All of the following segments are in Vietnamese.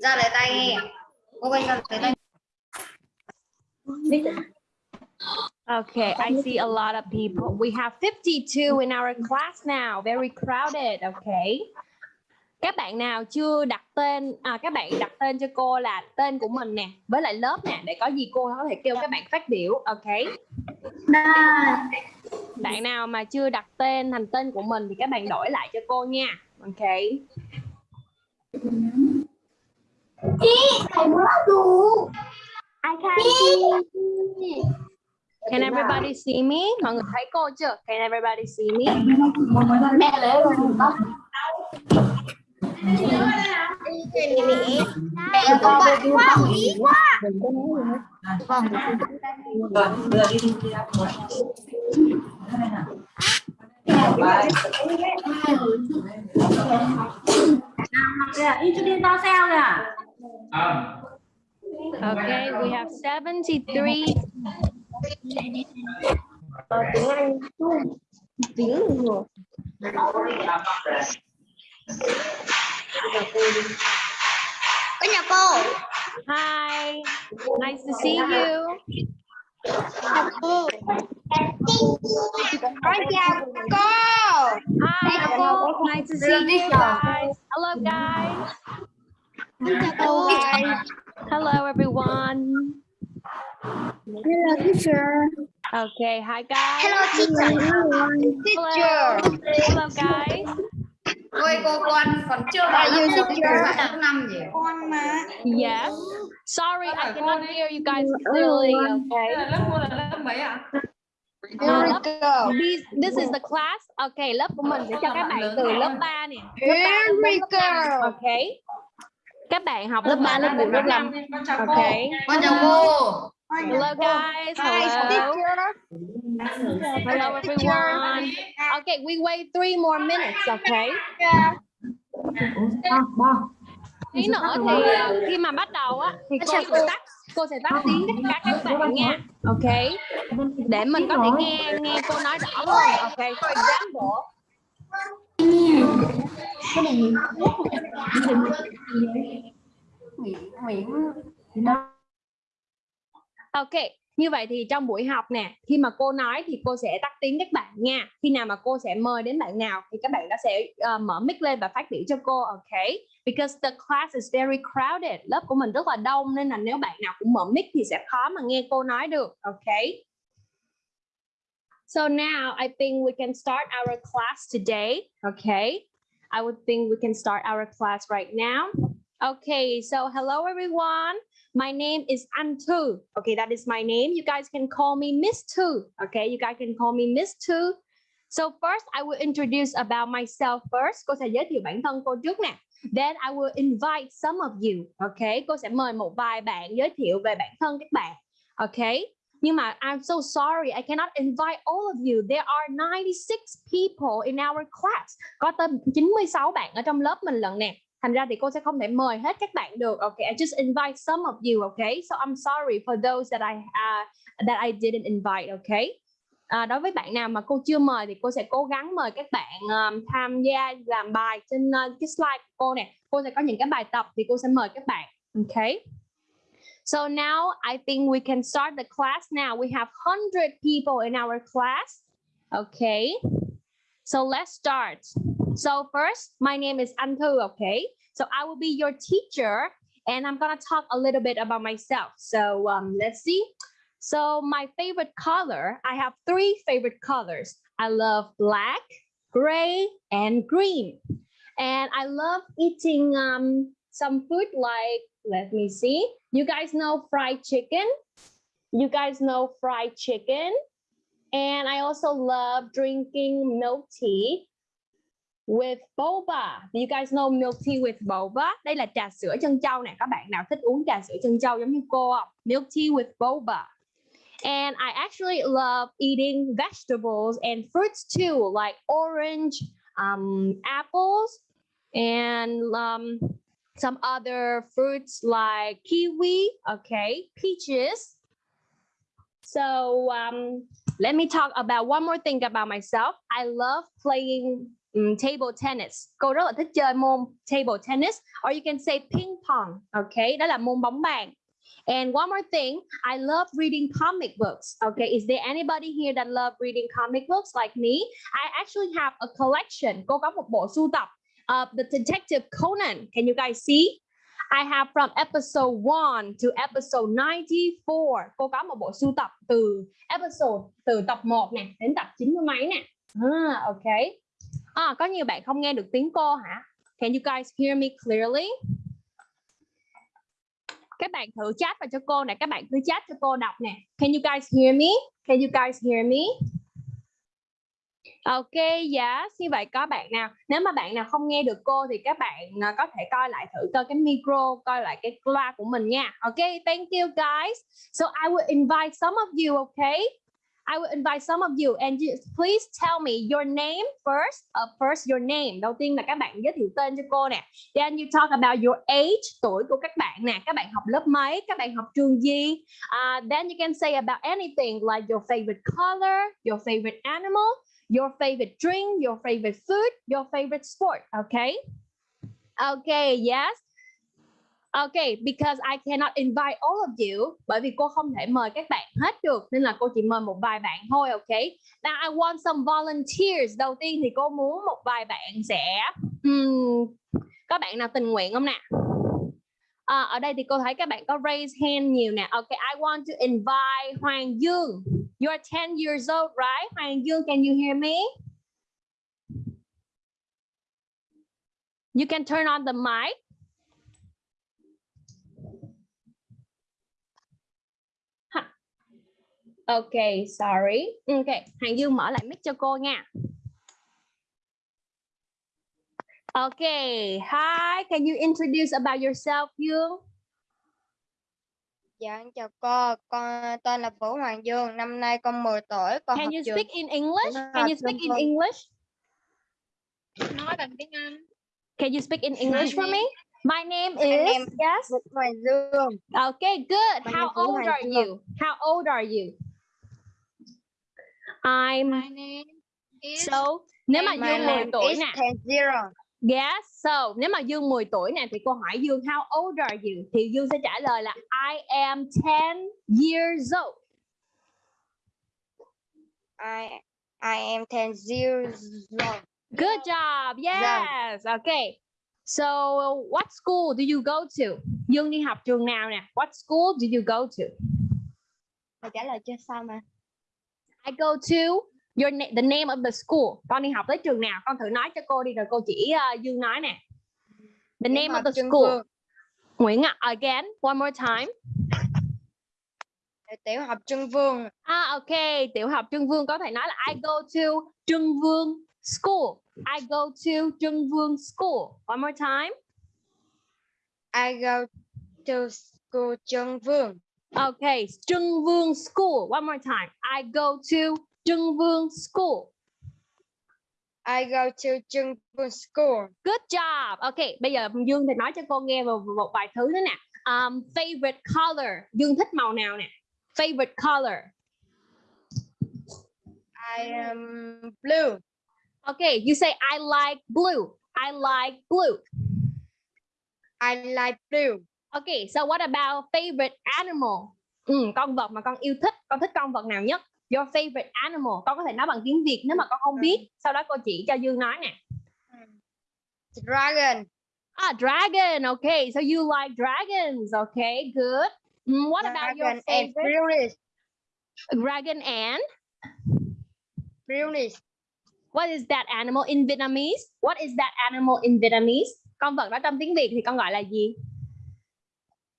ra lấy tay nghe cô quay ra lấy tay Okay, I see a lot of people. We have 52 in our class now. Very crowded, okay? Các bạn nào chưa đặt tên à, các bạn đặt tên cho cô là tên của mình nè, với lại lớp nè để có gì cô có thể kêu các bạn phát biểu, okay? Bạn nào mà chưa đặt tên thành tên của mình thì các bạn đổi lại cho cô nha. Okay. I can't see. Can everybody see me? Mọi người thấy cô chưa? Can everybody see me? Mẹ lấy rồi. Mẹ con bạn quá ý quá. Vâng. đưa đi đi đi Introduce sao. Okay, we have 73 Tiếng Anh. Tiếng cô. Hi, nice to see you. Cô. Con chào cô. Hi, nice to see you guys. Hello, guys. Con chào. Hello, everyone. Hello teacher. Okay, hi, guys. Hello teacher. Hello. Hello, guys. Ôi cô con còn chưa vào lớp một lớp năm gì Con mà. Yes. Sorry, I cannot hear you guys clearly. Okay. lớp cô là lớp mấy ạ Uh, lớp, this, this is the class. Okay, lớp của mình sẽ cho các bạn từ lớp 3 nè. Lớp 3 đến Very lớp 5. Okay. Các bạn học lớp 3, lớp 4, lớp 5. con chào cô Okay. con chào cô Hello guys. Hello. Hello everyone. Okay, we wait three more minutes, okay? Tí nữa thì ờ, khi mà bắt đầu á thì cô sẽ tắt cô sẽ tắt tiếng cả các bạn nha. Okay. Để mình có thể nghe nghe cô nói rõ hơn. Okay. For example, Ok, như vậy thì trong buổi học nè, khi mà cô nói thì cô sẽ tắt tiếng các bạn nha. Khi nào mà cô sẽ mời đến bạn nào thì các bạn đã sẽ uh, mở mic lên và phát biểu cho cô, ok? Because the class is very crowded. Lớp của mình rất là đông nên là nếu bạn nào cũng mở mic thì sẽ khó mà nghe cô nói được, ok? So now I think we can start our class today, okay? I would think we can start our class right now. Okay, so hello everyone. My name is Antu. Okay, that is my name. You guys can call me Miss Tu. Okay, you guys can call me Miss Tu. So first, I will introduce about myself first. Cô sẽ giới thiệu bản thân cô trước nè. Then I will invite some of you. Okay, cô sẽ mời một vài bạn giới thiệu về bản thân các bạn. Okay. Nhưng mà I'm so sorry, I cannot invite all of you. There are 96 people in our class. Có tới 96 bạn ở trong lớp mình lần nè. Thành ra thì cô sẽ không thể mời hết các bạn được. Okay, I just invite some of you. Okay, so I'm sorry for those that I uh, that I didn't invite. Okay. À, đối với bạn nào mà cô chưa mời thì cô sẽ cố gắng mời các bạn um, tham gia làm bài trên uh, cái slide của cô nè. Cô sẽ có những cái bài tập thì cô sẽ mời các bạn. Okay. So now I think we can start the class now. We have 100 people in our class. Okay. So let's start. So first, my name is Antu, okay? So I will be your teacher and I'm gonna talk a little bit about myself. So um, let's see. So my favorite color, I have three favorite colors. I love black, gray, and green. And I love eating um, some food like, let me see. You guys know fried chicken? You guys know fried chicken? And I also love drinking milk tea with boba. Do you guys know milk tea with boba? Đây là trà sữa chân châu nè. Các bạn nào thích uống trà sữa châu giống như cô? Milk tea with boba. And I actually love eating vegetables and fruits too, like orange, um, apples, and um, some other fruits like kiwi, okay, peaches. So um, let me talk about one more thing about myself. I love playing um, table tennis. Cô rất là thích chơi môn table tennis, or you can say ping pong. Okay, đó là môn bóng bàn. And one more thing, I love reading comic books. Okay, is there anybody here that love reading comic books like me? I actually have a collection. Cô có một bộ sưu tập of the Detective Conan. Can you guys see? I have from episode 1 to episode 94. Cô có một bộ sưu tập từ episode từ tập 1 nè đến tập 90 mấy nè. Ah, okay. À, có nhiều bạn không nghe được tiếng cô hả? Can you guys hear me clearly? Các bạn thử chat vào cho cô nè, các bạn cứ chat cho cô đọc nè. Can you guys hear me? Can you guys hear me? Ok, yes, như vậy có bạn nào Nếu mà bạn nào không nghe được cô Thì các bạn à, có thể coi lại thử coi cái micro Coi lại cái loa của mình nha Ok, thank you guys So I will invite some of you, okay I will invite some of you and you, please tell me your name first. Uh, first your name. Đầu tiên là các bạn giới thiệu tên cho cô nè. Then you talk about your age, tuổi của các bạn nè. Các bạn học lớp mấy? Các bạn học trường gì? Uh, then you can say about anything like your favorite color, your favorite animal, your favorite drink, your favorite food, your favorite sport. Okay. Okay. Yes. Okay, because I cannot invite all of you bởi vì cô không thể mời các bạn hết được nên là cô chỉ mời một vài bạn thôi, okay? Now I want some volunteers. Đầu tiên thì cô muốn một vài bạn sẽ um, các bạn nào tình nguyện không nè? À, ở đây thì cô thấy các bạn có raise hand nhiều nè. Okay, I want to invite Hoàng Dương. You are 10 years old, right? Hoàng Dương, can you hear me? You can turn on the mic. Okay, sorry. Okay, Hoàng Dương mở lại mic cho cô nha. Okay, hi. Can you introduce about yourself, Dương? Dạ, em chào cô. Con tên là Vũ Hoàng Dương. Năm nay con 10 tuổi. Con Can học you trường speak in English? Can you speak in. English? nói bằng tiếng Anh. Can you speak in English for me? My name My is name- yes. Vũ Hoàng Dương. Okay, good. My How old are you? How old are you? I'm My name is so nếu mà Dương 10 name tuổi nè. Yes, so nếu mà Dương 10 tuổi nè thì cô hỏi Dương how old are you? Thì Dương sẽ trả lời là I am 10 years old. I I am ten years old. Good job. Yes. Okay. So what school do you go to? Dương đi học trường nào nè? What school do you go to? Mà trả lời chưa xong mà. I go to your na- the name of the school. Con đi học tới trường nào? Con thử nói cho cô đi rồi cô chỉ uh, Dương nói nè. The name of the school. Vương. Nguyễn ạ. Again, one more time. Tiểu học Trưng Vương. À ok, tiểu học Trưng Vương có thể nói là I go to Trưng Vương School. I go to Trưng Vương School. One more time. I go to school Trưng Vương. Okay, Trưng Vương School. One more time. I go to Trưng Vương School. I go to Trưng Vương school. Good job. Okay, bây giờ Dương thì nói cho cô nghe một, một vài thứ nữa nè. Um, favorite color. Dương thích màu nào nè? Favorite color. I am blue. Okay, you say I like blue. I like blue. I like blue. Okay, so what about favorite animal? Ừ, con vật mà con yêu thích, con thích con vật nào nhất? Your favorite animal. Con có thể nói bằng tiếng Việt nếu mà con không biết. Sau đó cô chỉ cho Dương nói nè. Dragon. Ah, dragon. Okay, so you like dragons. Okay, good. Mm, what about your Dragon and favorite brownies. dragon and Brownies. what is that animal in Vietnamese? What is that animal in Vietnamese? Con vật đó trong tiếng Việt thì con gọi là gì?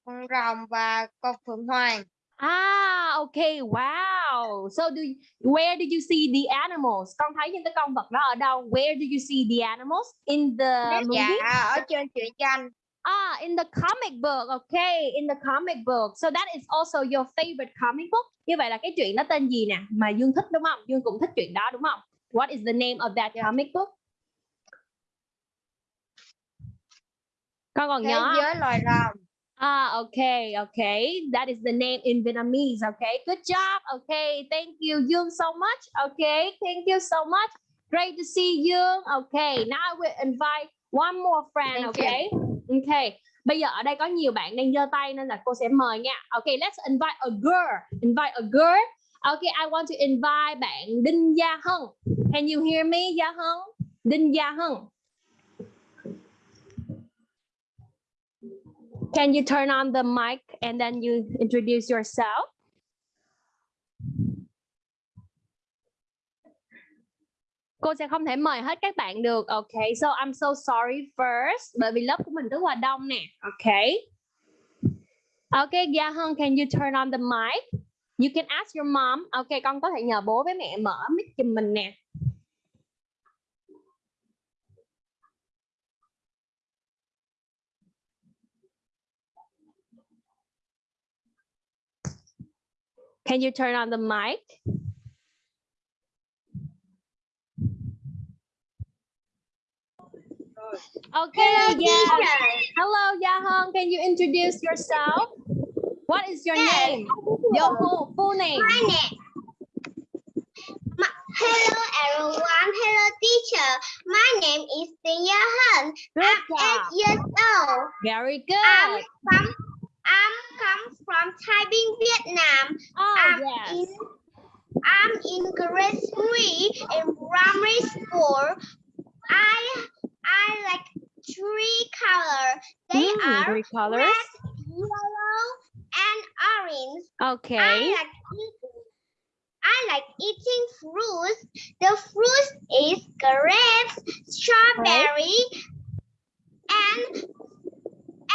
Con rồng và con phượng hoàng. Ah, okay, wow. So do you, where did you see the animals? Con thấy những cái con vật đó ở đâu? Where did you see the animals? In the movie? Dạ, ở trên truyện tranh. Ah, in the comic book. Okay, in the comic book. So that is also your favorite comic book. Như vậy là cái chuyện đó tên gì nè? Mà Dương thích đúng không? Dương cũng thích chuyện đó đúng không? What is the name of that Yeah. comic book? Con còn Thế nhớ giới loài rồng. Ah, okay, okay. That is the name in Vietnamese. Okay, good job. Okay, thank you, Young, so much. Okay, thank you so much. Great to see you. Okay, now I will invite one more friend. Thank you. okay, okay. Bây giờ ở đây có nhiều bạn đang giơ tay nên là cô sẽ mời nha. Okay, let's invite a girl. Invite a girl. Okay, I want to invite bạn Đinh Gia Hân. Can you hear me, Gia Hân? Đinh Gia Hân. Can you turn on the mic and then you introduce yourself? Cô sẽ không thể mời hết các bạn được. Okay, so I'm so sorry first. Bởi vì lớp của mình rất là đông nè. Okay. Okay, Gia Hân, can you turn on the mic? You can ask your mom. Okay, con có thể nhờ bố với mẹ mở mic giùm mình nè. Can you turn on the mic? Okay, yeah. Hello, Yahong. Can you introduce yourself? What is your Yes. name? Your full, full name. My name. Ma- Hello everyone. Hello teacher. My name is Tinh Ya Han. Good I'm job. eight years old. Very I'm good. from I'm come from Bình, Vietnam. Oh, I'm yes. in I'm in grade three in primary school. I I like three color. They Mm, are three colors. red, yellow, and orange. Okay. I like eating. I like eating fruits. The fruit is grapes, strawberry, and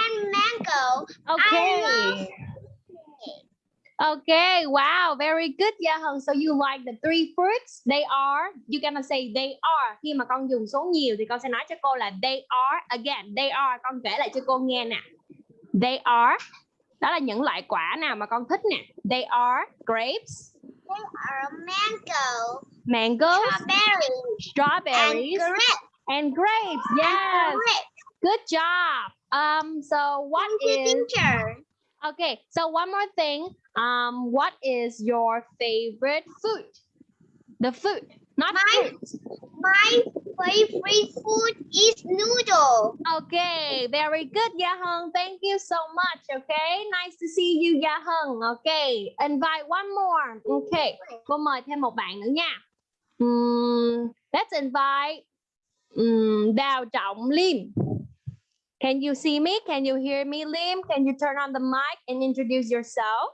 and mango. Okay. love- Okay. Wow. Very good, Yahong. So you like the three fruits? They are. You gonna say they are. Khi mà con dùng số nhiều thì con sẽ nói cho cô là they are. Again, they are. Con kể lại cho cô nghe nè. They are. Đó là những loại quả nào mà con thích nè. They are grapes, They are mango, strawberry, and strawberries, grapes. and grapes. and Yes. grapes. Good job. Um. So what Thank you, is? teacher. Okay. So one more thing. Um. What is your favorite food? The food, not My- fruit. My favorite food is noodle. Okay. Very good, Yahung. Thank you so much. Okay. Nice to see you, Yahung. Okay. Invite one more. Okay. Cô mời thêm một bạn nữa nha. Ừm, let's invite ừm, Đào Trọng Lim. Can you see me? Can you hear me, Lim? Can you turn on the mic and introduce yourself?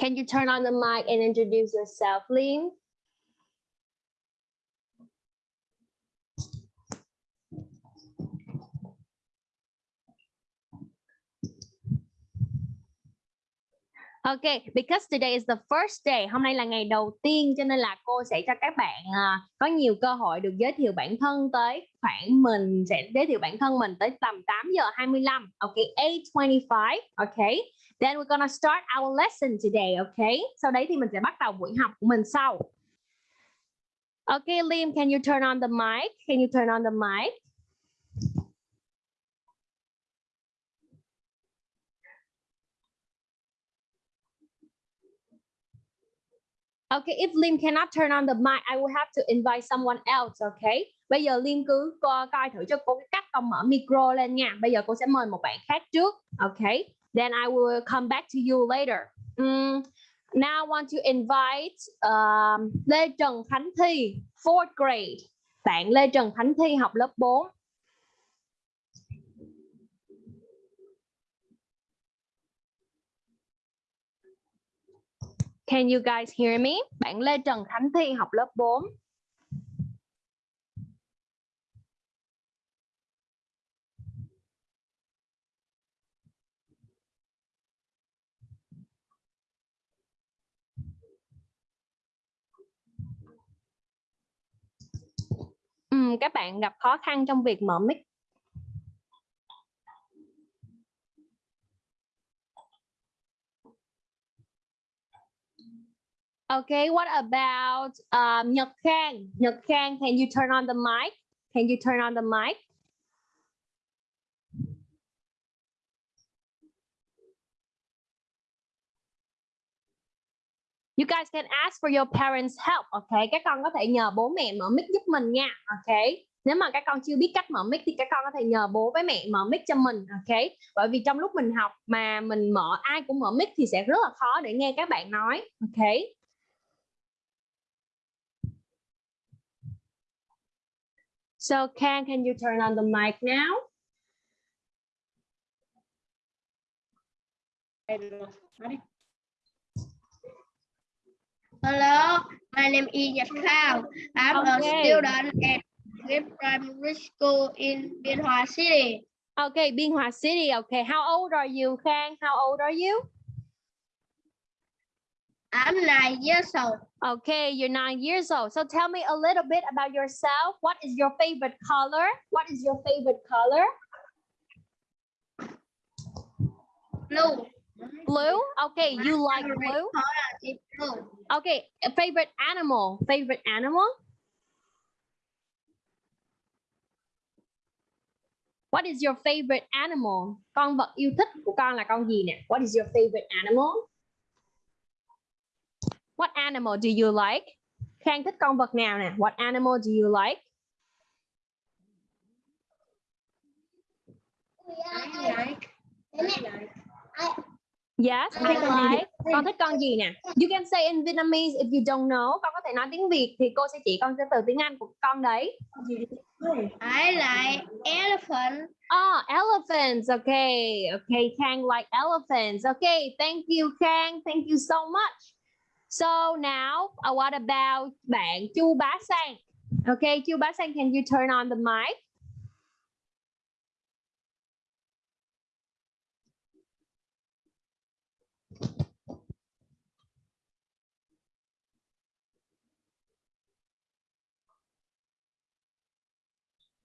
Can you turn on the mic and introduce yourself, Lim? OK, because today is the first day. Hôm nay là ngày đầu tiên cho nên là cô sẽ cho các bạn uh, có nhiều cơ hội được giới thiệu bản thân tới khoảng mình sẽ giới thiệu bản thân mình tới tầm 8 giờ 25. Ok, 8:25. OK. Then we're gonna start our lesson today, OK. Sau đấy thì mình sẽ bắt đầu buổi học của mình sau. OK, Liam, can you turn on the mic? Can you turn on the mic? Okay, if Lim cannot turn on the mic, I will have to invite someone else, okay? Bây giờ Lim cứ co coi thử cho cô cái cách con mở micro lên nha. Bây giờ cô sẽ mời một bạn khác trước, okay? Then I will come back to you later. Mm, now I want to invite um, Lê Trần Khánh Thi, fourth grade. Bạn Lê Trần Khánh Thi học lớp 4. Can you guys hear me? Bạn Lê Trần Khánh Thi học lớp 4. Ừm, các bạn gặp khó khăn trong việc mở mic. Okay, what about um, Nhật Khang? Nhật Khang, can you turn on the mic? Can you turn on the mic? You guys can ask for your parents help. Okay, các con có thể nhờ bố mẹ mở mic giúp mình nha. Okay. Nếu mà các con chưa biết cách mở mic thì các con có thể nhờ bố với mẹ mở mic cho mình. Okay. Bởi vì trong lúc mình học mà mình mở ai cũng mở mic thì sẽ rất là khó để nghe các bạn nói. Okay. So Ken, can you turn on the mic now? Hello, my name is Khang. I'm Okay. a student at Green Primary School in Biên Hòa City. Okay, Biên Hòa City. Okay, how old are you, Khang? How old are you? I'm nine years old. Okay, you're nine years old. So tell me a little bit about yourself. What is your favorite color? What is your favorite color? Blue. Blue. Okay, you like blue. Blue. Okay, favorite animal. Favorite animal? What is your favorite animal? Con vật yêu thích của con là con gì nè? What is your favorite animal? What animal do you like? Khang thích con vật nào nè? What animal do you like? I like. I like. Yes, I like. Con thích con gì nè? You can say in Vietnamese if you don't know. Con có thể nói tiếng Việt thì cô sẽ chỉ con sẽ từ tiếng Anh của con đấy. I like elephant. Oh, elephants. Okay. Okay, Kang like elephants. Okay, thank you, Kang. Thank you so much. So now, uh, what about bạn Chu Bá Sang? Okay, Chu Bá Sang, can you turn on the mic?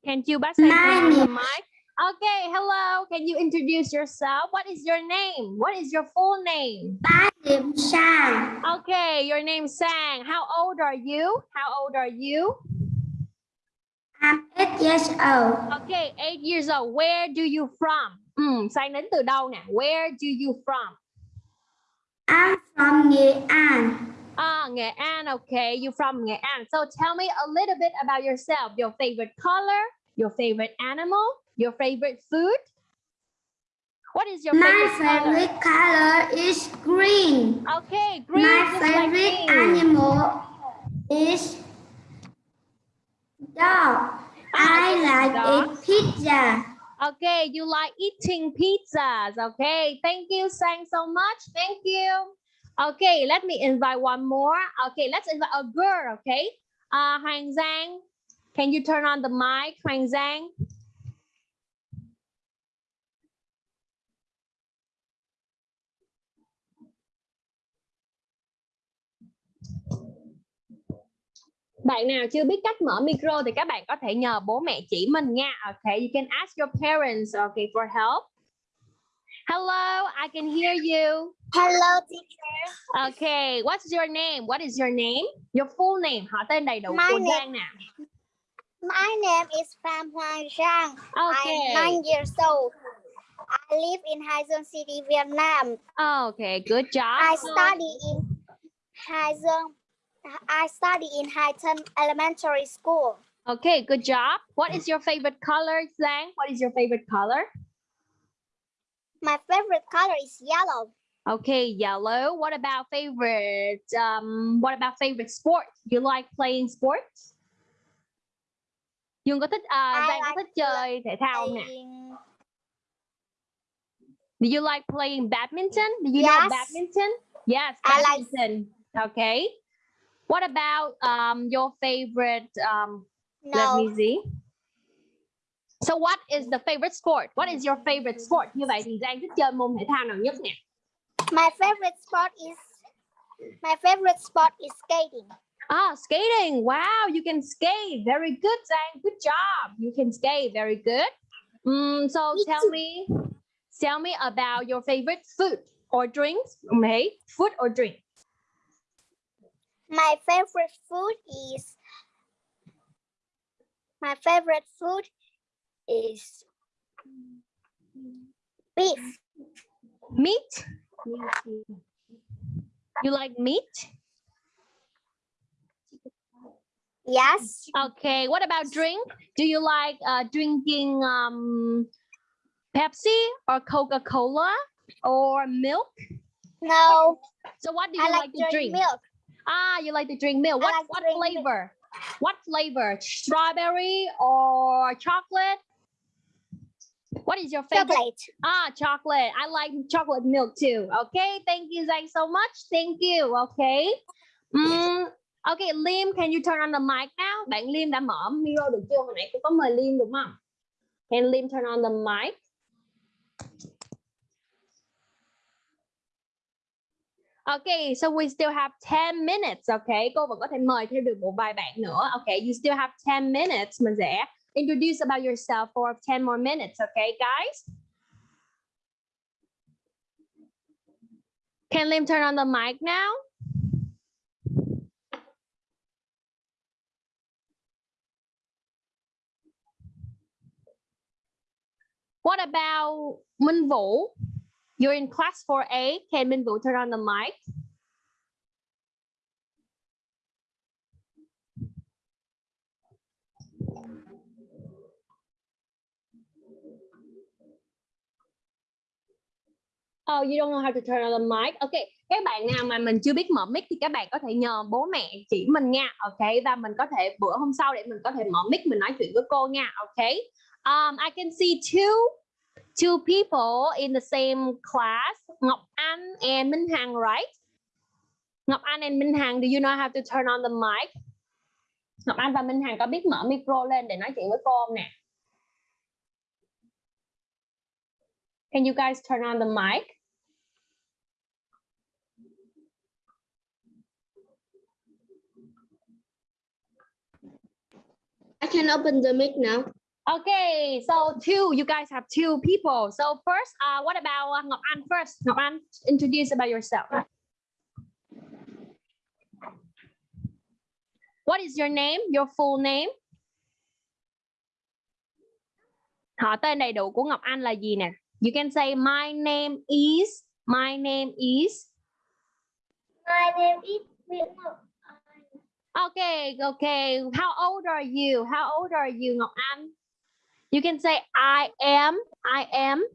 Can you turn on the mic? Okay, hello. Can you introduce yourself? What is your name? What is your full name? Điểm Sang. Okay, your name Sang. How old are you? How old are you? I'm eight years old. Okay, eight years old. Where do you from? Ừ, Sang đến từ đâu nè? Where do you from? I'm from Nghệ An. Ah, Nghệ An. Okay, you from Nghệ An. So tell me a little bit about yourself. Your favorite color, your favorite animal, your favorite food. What is your My favorite, color? favorite color is green. Okay, green. My like favorite animal is dog. I like dog. eat pizza. Okay, you like eating pizzas. Okay, thank you, Sang, so much. Thank you. Okay, let me invite one more. Okay, let's invite a girl. Okay, uh, Hoàng Giang, can you turn on the mic, Hoàng Giang? Bạn nào chưa biết cách mở micro thì các bạn có thể nhờ bố mẹ chỉ mình nha. Okay, you can ask your parents okay for help. Hello, I can hear you. Hello, teacher. Okay, what's your name? What is your name? Your full name, họ tên đầy đủ My của Giang nè. My name is Pham Hoàng Giang. Okay. I'm nine years old. I live in Hai Dương City, Vietnam. Okay, good job. I study in Hai Dương. I study in Thân Elementary School. Okay, good job. What is your favorite color, Zhang? What is your favorite color? My favorite color is yellow. Okay, yellow. What about favorite? Um, what about favorite sport? You like playing sports? Dương có thích à, I Giang có thích chơi thể thao không nè? Do you like playing badminton? Do you know Yes. badminton? Yes, I like- Okay. What about um your favorite um let me see. So what is the favorite sport? What is your favorite sport? Như vậy thì Giang thích chơi môn thể thao nào nhất nè? my favorite sport is my favorite sport is skating. Ah, skating. Wow, you can skate. Very good, Zhang. Good job. You can skate. Very good. Mm, so Me tell too. me, tell me about your favorite food or drinks. Okay, food or drink. My favorite food is my favorite food is beef. Meat? You like meat? Yes. Okay, what about drink? Do you like uh, drinking um, Pepsi or Coca-Cola or milk? No. So what do you I like, like to drink drink? milk. Ah, you like to drink milk. What like what drink milk. flavor? What flavor? Strawberry or chocolate? What is your favorite? Chocolate. Ah, chocolate. I like chocolate milk too. Okay, thank you Zach so much. Thank you. Okay. Mm, okay, Lim, can you turn on the mic now? Bạn Lim đã mở micro được chưa? Hồi nãy tôi có mời Lim đúng không? Can Lim turn on the mic? Okay, so we still have 10 minutes, okay? Cô vẫn có thể mời thêm được một vài bạn nữa. Okay, you still have 10 minutes. Mình sẽ introduce about yourself for 10 more minutes, okay, guys? Can Lim turn on the mic now? What about Minh Vũ? You're in class 4A. Can Minh Vũ turn on the mic? Oh, you don't know how to turn on the mic. Ok, các bạn nào mà mình chưa biết mở mic thì các bạn có thể nhờ bố mẹ chỉ mình nha. Ok, và mình có thể bữa hôm sau để mình có thể mở mic mình nói chuyện với cô nha. Ok. Um, I can see two two people in the same class, Ngọc Anh and Minh Hằng, right? Ngọc Anh and Minh Hằng, do you know how to turn on the mic? Ngọc Anh và Minh Hằng có biết mở micro lên để nói chuyện với cô không nè? Can you guys turn on the mic? I can open the mic now. Okay, so two, you guys have two people. So first, uh, what about uh, Ngọc Anh first? Ngọc Anh, introduce about yourself. What is your name? Your full name? Họ tên đầy đủ của Ngọc Anh là gì nè? You can say my name is, my name is. My name is Nguyễn Ngọc Okay, okay. How old are you? How old are you, Ngọc Anh? You can say I am, I am.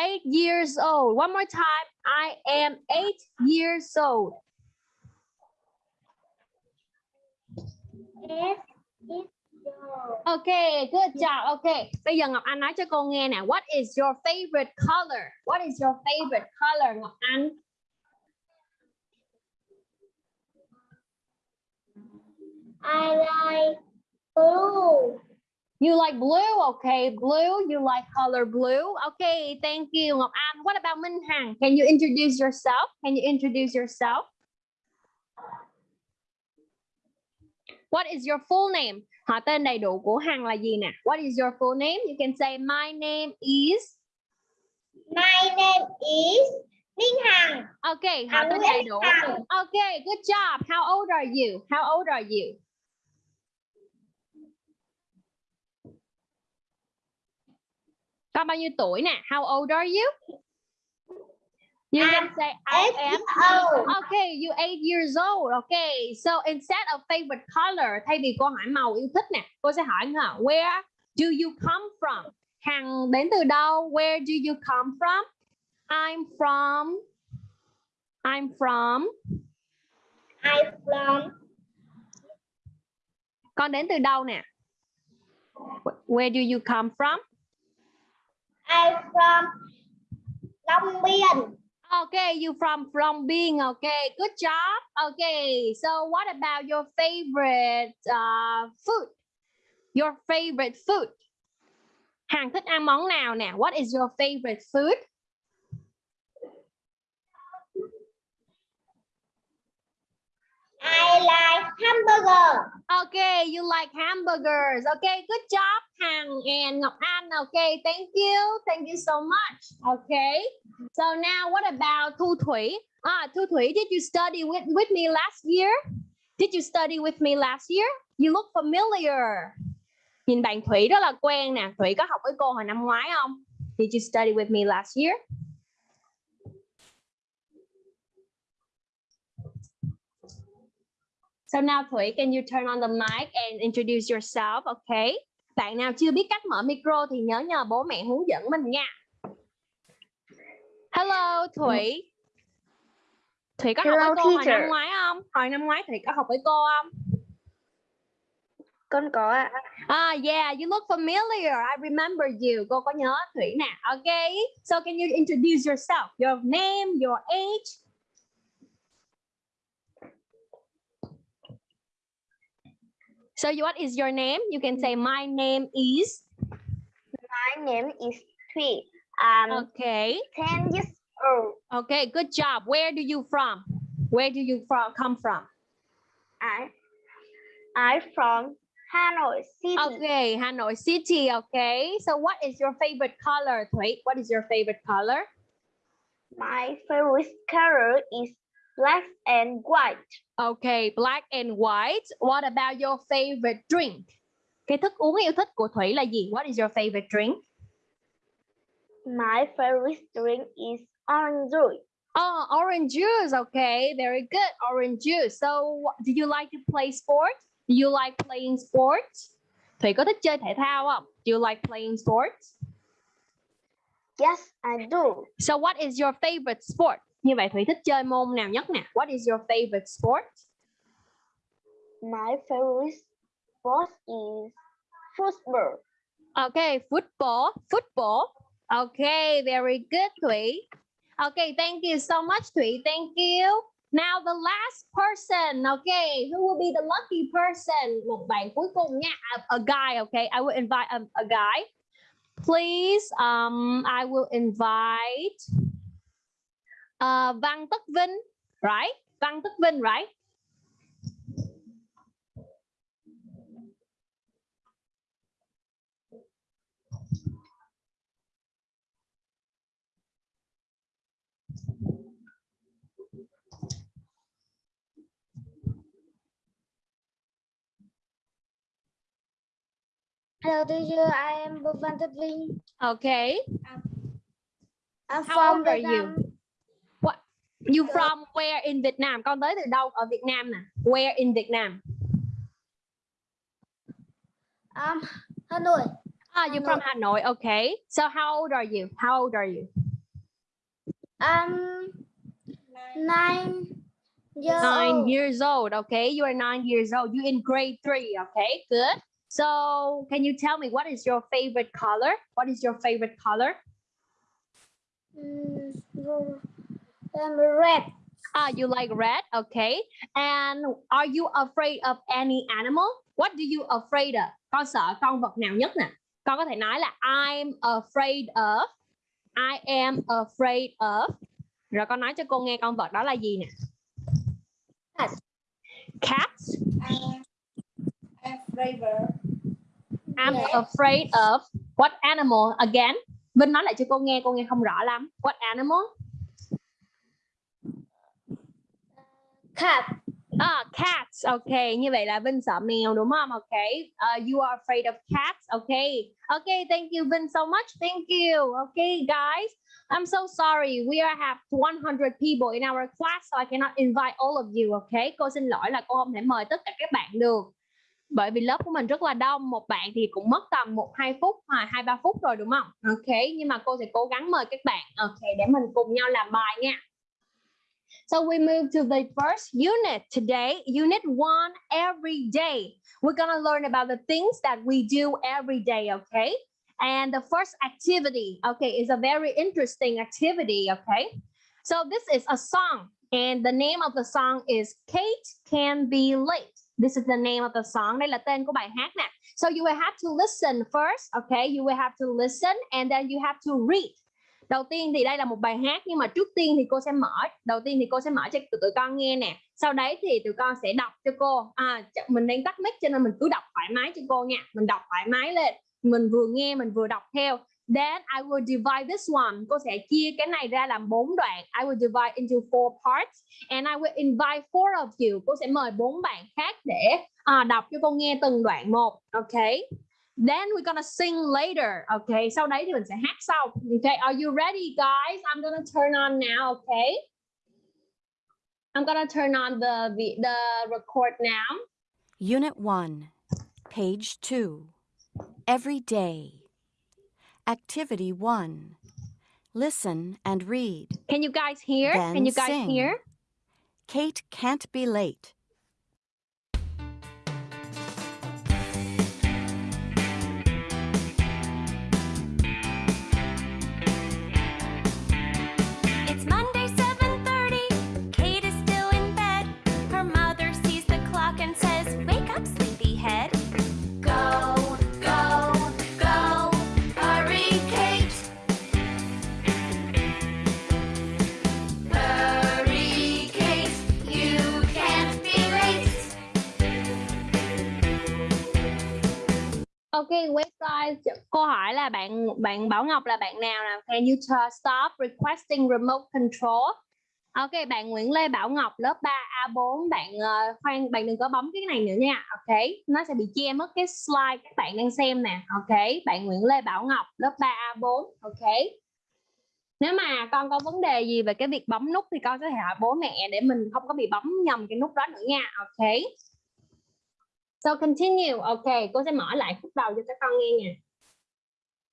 Eight years old. One more time. I am eight years old. Okay, good job. Okay, bây giờ Ngọc Anh nói cho cô nghe nè. What is your favorite color? What is your favorite color, Ngọc Anh? I like blue. You like blue? Okay, blue. You like color blue? Okay, thank you, Ngọc Anh. What about Minh Hằng? Can you introduce yourself? Can you introduce yourself? What is your full name? Họ tên đầy đủ của Hằng là gì nè? What is your full name? You can say my name is. My name is Minh Hằng. Okay, họ Hằng tên đầy đủ. Hằng. Okay, good job. How old are you? How old are you? Con bao nhiêu tuổi nè? How old are you? You can say I am. old. Okay, you eight years old. Okay, so instead of favorite color, thay vì cô hỏi màu yêu thích nè, cô sẽ hỏi hả? Where do you come from? Hằng đến từ đâu? Where do you come from? I'm from. I'm from. I'm from Con đến từ đâu nè? Where do you come from? From Long Biên. Okay, you from Long Biên. okay. Good job. Okay, so what about your favorite uh, food? Your favorite food. Hàng thích ăn món nào nè? What is your favorite food? I like hamburger. Okay, you like hamburgers. Okay, good job. Hằng and Ngọc An. Okay, thank you. Thank you so much. Okay. So now what about Thu Thủy? Ah, Thu Thủy, did you study with, with me last year? Did you study with me last year? You look familiar. Nhìn bạn Thủy rất là quen nè. Thủy có học với cô hồi năm ngoái không? Did you study with me last year? So now Thủy, can you turn on the mic and introduce yourself? Okay. Bạn nào chưa biết cách mở micro thì nhớ nhờ bố mẹ hướng dẫn mình nha. Hello Thủy. Thủy có học Hello, với cô hồi teacher. năm ngoái không? Hồi năm ngoái Thủy có học với cô không? Con có ạ. Ah, yeah, you look familiar. I remember you. Cô có nhớ Thủy nè. Okay. So can you introduce yourself? Your name, your age? So what is your name? You can say my name is. My name is Thủy. Um, Okay. 10 years old. Okay, good job. Where do you from? Where do you from come from? I, I'm from Hanoi City. Okay, Hanoi City. Okay. So what is your favorite color, Thủy? What is your favorite color? My favorite color is black and white. Okay, black and white. What about your favorite drink? Cái thức uống yêu thích của Thủy là gì? What is your favorite drink? My favorite drink is orange juice. Oh, orange juice. Okay, very good. Orange juice. So, do you like to play sports? Do you like playing sports? Thủy có thích chơi thể thao không? Do you like playing sports? Yes, I do. So, what is your favorite sport? Như vậy Thủy thích chơi môn nào nhất nè? What is your favorite sport? My favorite sport is football. Okay, football. Football. Okay, very good, Thủy. Okay, thank you so much, Thủy. Thank you. Now the last person, okay, who will be the lucky person? Một bạn cuối cùng nha, a, a guy, okay. I will invite a, a guy. Please, um, I will invite uh, Văn Tất Vinh, right? Văn Tất Vinh, right? Hello, teacher. I am Bhuvan Tatvin. Okay. I'm How old are you? You from where in Vietnam? Con tới từ đâu ở Việt Nam nè? Where in Vietnam? I'm Hanoi. Ah, you're from Hanoi. Okay. So how old are you? How old are you? I'm nine years Nine old. years old. Okay. You are nine years old. You in grade three. Okay. Good. So can you tell me what is your favorite color? What is your favorite color? Mm, I'm red. Ah, you like red. Okay. And are you afraid of any animal? What do you afraid of? Con sợ con vật nào nhất nè? Con có thể nói là I'm afraid of. I am afraid of. Rồi con nói cho cô nghe con vật đó là gì nè? Cat. Cats. flavor. I'm Yes. afraid of what animal again? Vinh nói lại cho cô nghe, cô nghe không rõ lắm. What animal? Cat. Ah, cats. Okay, như vậy là Vinh sợ mèo đúng không? Okay. Uh, you are afraid of cats. Okay. Okay, thank you Vinh so much. Thank you. Okay, guys. I'm so sorry. We are have 100 people in our class so I cannot invite all of you. Okay. Cô xin lỗi là cô không thể mời tất cả các bạn được. Bởi vì lớp của mình rất là đông, một bạn thì cũng mất tầm 1 2 phút hoặc 2 3 phút rồi đúng không? Okay, nhưng mà cô sẽ cố gắng mời các bạn. Okay, để mình cùng nhau làm bài nha. So we move to the first unit today, unit one, every day. We're gonna learn about the things that we do every day, okay? And the first activity, okay, is a very interesting activity, okay? So this is a song, and the name of the song is Kate Can Be Late. This is the name of the song. Đây là tên của bài hát nè. So you will have to listen first, okay? You will have to listen and then you have to read. Đầu tiên thì đây là một bài hát nhưng mà trước tiên thì cô sẽ mở đầu tiên thì cô sẽ mở cho tụi, tụi con nghe nè. Sau đấy thì tụi con sẽ đọc cho cô. À mình đang tắt mic cho nên mình cứ đọc thoải mái cho cô nha. Mình đọc thoải mái lên. mình vừa nghe mình vừa đọc theo then I will divide this one cô sẽ chia cái này ra làm bốn đoạn I will divide into four parts and I will invite four of you cô sẽ mời bốn bạn khác để à, đọc cho cô nghe từng đoạn một okay then we're gonna sing later okay sau đấy thì mình sẽ hát sau okay are you ready guys I'm gonna turn on now okay I'm gonna turn on the the, the record now Unit 1, page 2. Every day. Activity 1. Listen and read. can you guys hear can you guys sing. hear Kate can't be late. Ok, website. Câu hỏi là bạn bạn Bảo Ngọc là bạn nào nào? Can you stop requesting remote control? Ok, bạn Nguyễn Lê Bảo Ngọc lớp 3A4 bạn uh, khoan bạn đừng có bấm cái này nữa nha. Ok, nó sẽ bị che mất cái slide các bạn đang xem nè. Ok, bạn Nguyễn Lê Bảo Ngọc lớp 3A4. Ok. Nếu mà con có vấn đề gì về cái việc bấm nút thì con có thể hỏi bố mẹ để mình không có bị bấm nhầm cái nút đó nữa nha. Ok. So continue. Okay, cô sẽ mở lại khúc đầu cho các con nghe nha.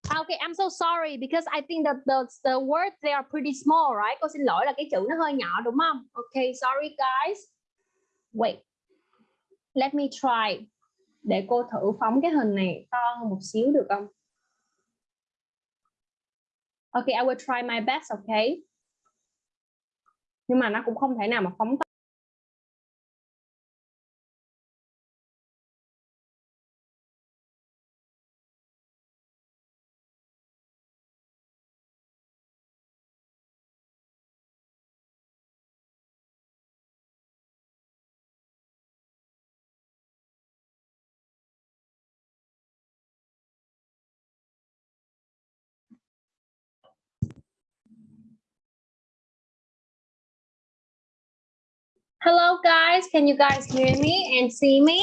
À, okay, I'm so sorry because I think that the the words they are pretty small, right? Cô xin lỗi là cái chữ nó hơi nhỏ đúng không? Okay, sorry guys. Wait. Let me try. Để cô thử phóng cái hình này to hơn một xíu được không? Okay, I will try my best, okay? Nhưng mà nó cũng không thể nào mà phóng to Hello guys, can you guys hear me and see me?